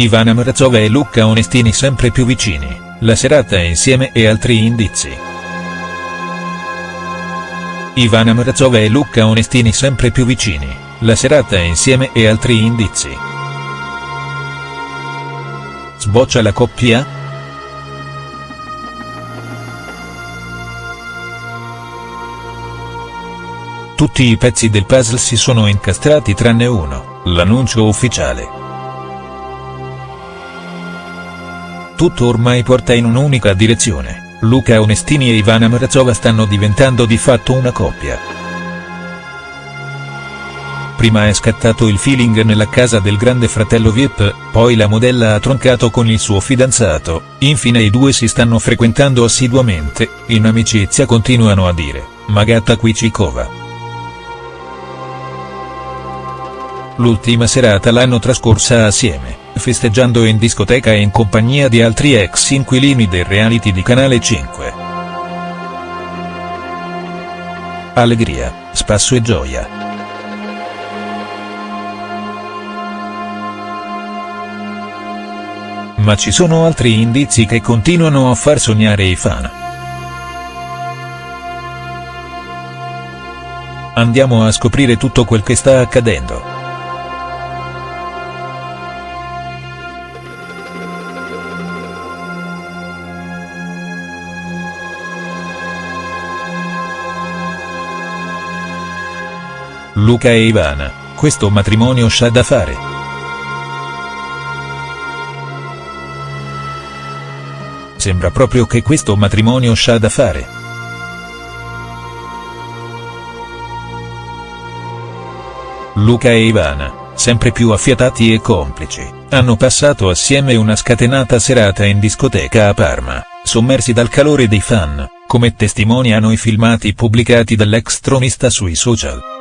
Ivana Mrazova e Luca Onestini sempre più vicini, la serata insieme e altri indizi. Ivana Mrazova e Luca Onestini sempre più vicini, la serata insieme e altri indizi. Sboccia la coppia?. Tutti i pezzi del puzzle si sono incastrati tranne uno, l'annuncio ufficiale. Tutto ormai porta in un'unica direzione, Luca Onestini e Ivana Mrazova stanno diventando di fatto una coppia. Prima è scattato il feeling nella casa del grande fratello Vip, poi la modella ha troncato con il suo fidanzato, infine i due si stanno frequentando assiduamente, in amicizia continuano a dire, Magata Quicikova. L'ultima serata l'hanno trascorsa assieme, festeggiando in discoteca e in compagnia di altri ex inquilini del reality di Canale 5. Allegria, spasso e gioia. Ma ci sono altri indizi che continuano a far sognare i fan. Andiamo a scoprire tutto quel che sta accadendo. Luca e Ivana, questo matrimonio c'ha da fare. Sembra proprio che questo matrimonio c'ha da fare. Luca e Ivana, sempre più affiatati e complici, hanno passato assieme una scatenata serata in discoteca a Parma, sommersi dal calore dei fan, come testimoniano i filmati pubblicati dall'ex tronista sui social.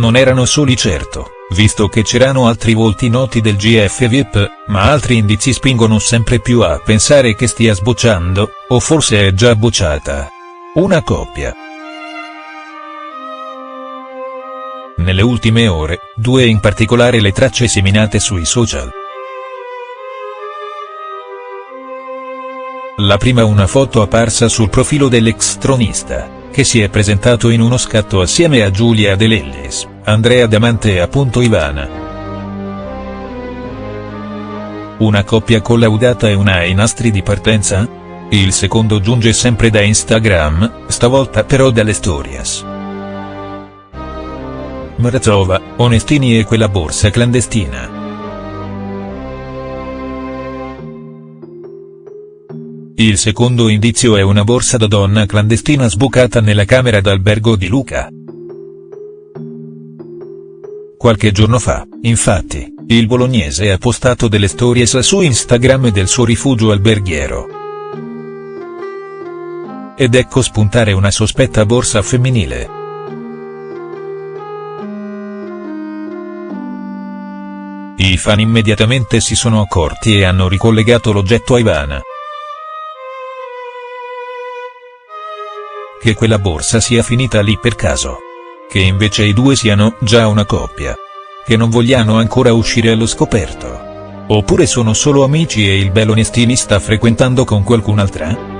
Non erano soli certo, visto che c'erano altri volti noti del GF VIP, ma altri indizi spingono sempre più a pensare che stia sbocciando, o forse è già bocciata. Una coppia. Nelle ultime ore, due in particolare le tracce seminate sui social. La prima una foto apparsa sul profilo dell'ex tronista che si è presentato in uno scatto assieme a Giulia De Lellis, Andrea Damante appunto Ivana. Una coppia collaudata e una ai nastri di partenza? Il secondo giunge sempre da Instagram, stavolta però dalle stories. Mrazova, Onestini e quella borsa clandestina. Il secondo indizio è una borsa da donna clandestina sbucata nella camera d'albergo di Luca. Qualche giorno fa, infatti, il bolognese ha postato delle stories su Instagram del suo rifugio alberghiero. Ed ecco spuntare una sospetta borsa femminile. I fan immediatamente si sono accorti e hanno ricollegato l'oggetto a Ivana. che quella borsa sia finita lì per caso. Che invece i due siano già una coppia. Che non vogliano ancora uscire allo scoperto. Oppure sono solo amici e il Belonestini sta frequentando con qualcun'altra?.